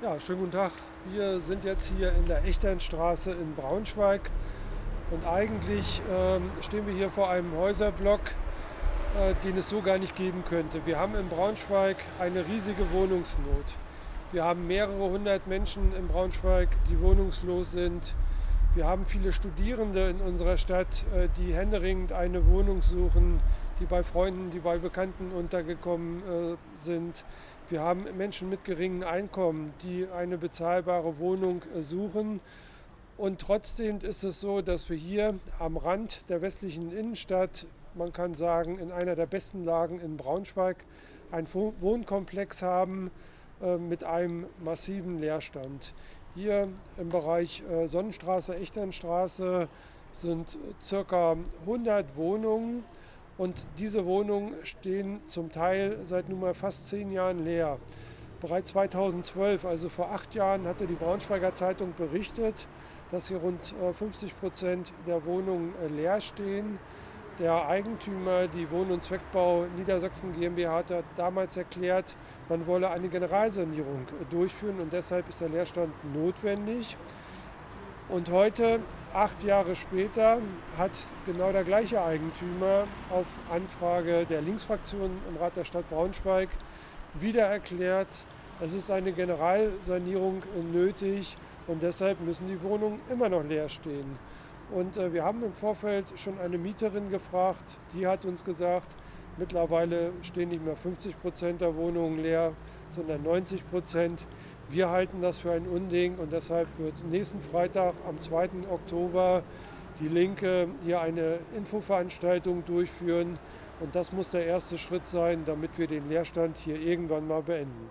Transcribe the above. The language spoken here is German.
Ja, schönen guten Tag. Wir sind jetzt hier in der Echternstraße in Braunschweig und eigentlich ähm, stehen wir hier vor einem Häuserblock, äh, den es so gar nicht geben könnte. Wir haben in Braunschweig eine riesige Wohnungsnot. Wir haben mehrere hundert Menschen in Braunschweig, die wohnungslos sind. Wir haben viele Studierende in unserer Stadt, äh, die händeringend eine Wohnung suchen, die bei Freunden, die bei Bekannten untergekommen äh, sind. Wir haben Menschen mit geringen Einkommen, die eine bezahlbare Wohnung äh, suchen. Und trotzdem ist es so, dass wir hier am Rand der westlichen Innenstadt, man kann sagen in einer der besten Lagen in Braunschweig, einen Wohnkomplex haben mit einem massiven Leerstand. Hier im Bereich äh, Sonnenstraße, Echternstraße sind circa 100 Wohnungen und diese Wohnungen stehen zum Teil seit nunmehr fast zehn Jahren leer. Bereits 2012, also vor acht Jahren, hatte die Braunschweiger Zeitung berichtet, dass hier rund 50 äh, Prozent der Wohnungen äh, leer stehen. Der Eigentümer, die Wohn- und Zweckbau Niedersachsen GmbH, hat damals erklärt, man wolle eine Generalsanierung äh, durchführen und deshalb ist der Leerstand notwendig. Und heute, acht Jahre später, hat genau der gleiche Eigentümer auf Anfrage der Linksfraktion im Rat der Stadt Braunschweig wieder erklärt, es ist eine Generalsanierung nötig und deshalb müssen die Wohnungen immer noch leer stehen. Und äh, wir haben im Vorfeld schon eine Mieterin gefragt, die hat uns gesagt, mittlerweile stehen nicht mehr 50 Prozent der Wohnungen leer, sondern 90 Prozent. Wir halten das für ein Unding und deshalb wird nächsten Freitag am 2. Oktober die Linke hier eine Infoveranstaltung durchführen. Und das muss der erste Schritt sein, damit wir den Leerstand hier irgendwann mal beenden.